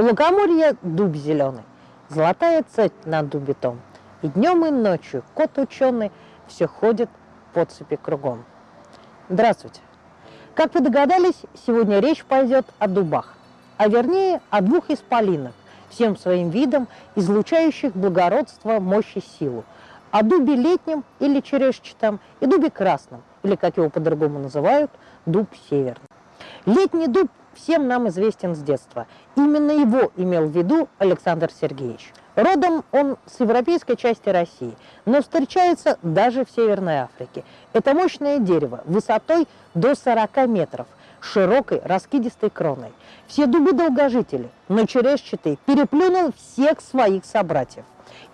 У лукоморья дуб зеленый, золотая цепь над дубитом. И днем, и ночью кот ученый все ходит по цепи кругом. Здравствуйте! Как вы догадались, сегодня речь пойдет о дубах, а вернее о двух исполинах, всем своим видом излучающих благородство, мощь и силу, о дубе летнем или черешчатом и дубе красном, или, как его по-другому называют, дуб северный. Летний дуб всем нам известен с детства. Именно его имел в виду Александр Сергеевич. Родом он с европейской части России, но встречается даже в Северной Африке. Это мощное дерево высотой до 40 метров, широкой раскидистой кроной. Все дубы долгожители, но черешчатый переплюнул всех своих собратьев.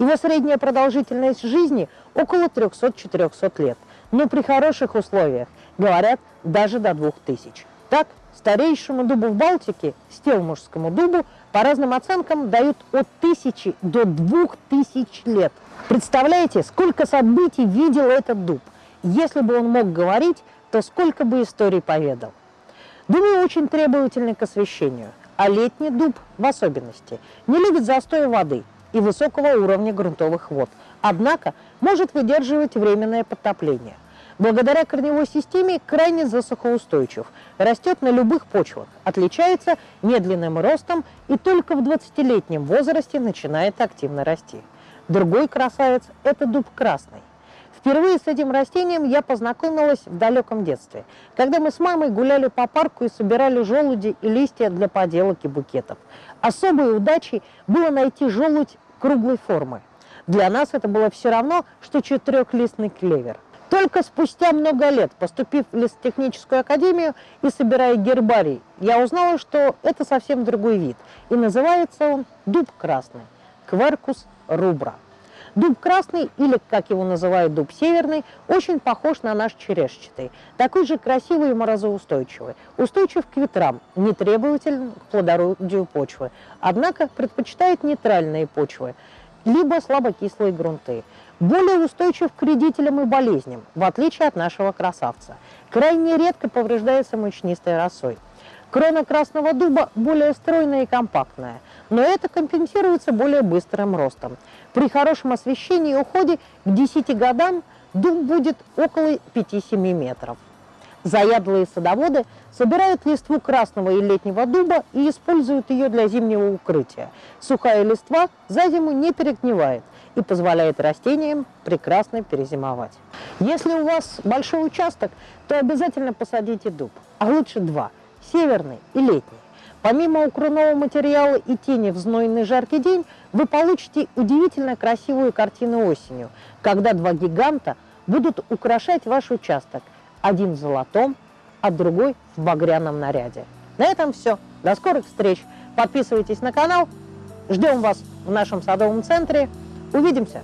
Его средняя продолжительность жизни около 300-400 лет, но при хороших условиях, говорят, даже до 2000. Так, старейшему дубу в Балтике, стелмужскому дубу, по разным оценкам дают от тысячи до двух тысяч лет. Представляете, сколько событий видел этот дуб? Если бы он мог говорить, то сколько бы историй поведал. Дубы очень требовательны к освещению, а летний дуб в особенности не любит застоя воды и высокого уровня грунтовых вод, однако может выдерживать временное подтопление благодаря корневой системе крайне засухоустойчив, растет на любых почвах, отличается медленным ростом и только в 20-летнем возрасте начинает активно расти. Другой красавец – это дуб красный. Впервые с этим растением я познакомилась в далеком детстве, когда мы с мамой гуляли по парку и собирали желуди и листья для поделок и букетов. Особой удачей было найти желудь круглой формы. Для нас это было все равно, что четырехлистный клевер. Только спустя много лет, поступив в лесотехническую академию и собирая гербарий, я узнала, что это совсем другой вид, и называется он дуб красный, кверкус рубра. Дуб красный, или, как его называют, дуб северный, очень похож на наш черешчатый, такой же красивый и морозоустойчивый, устойчив к ветрам, не требователен к плодородию почвы, однако предпочитает нейтральные почвы, либо слабокислые грунты более устойчив к вредителям и болезням, в отличие от нашего красавца. Крайне редко повреждается мучнистой росой. Крона красного дуба более стройная и компактная, но это компенсируется более быстрым ростом. При хорошем освещении и уходе к 10 годам дуб будет около 5-7 метров. Заядлые садоводы собирают листву красного и летнего дуба и используют ее для зимнего укрытия. Сухая листва за зиму не перегнивает и позволяет растениям прекрасно перезимовать. Если у вас большой участок, то обязательно посадите дуб, а лучше два – северный и летний. Помимо укрывного материала и тени в знойный жаркий день, вы получите удивительно красивую картину осенью, когда два гиганта будут украшать ваш участок – один в золотом, а другой в багряном наряде. На этом все. До скорых встреч. Подписывайтесь на канал. Ждем вас в нашем садовом центре. Увидимся!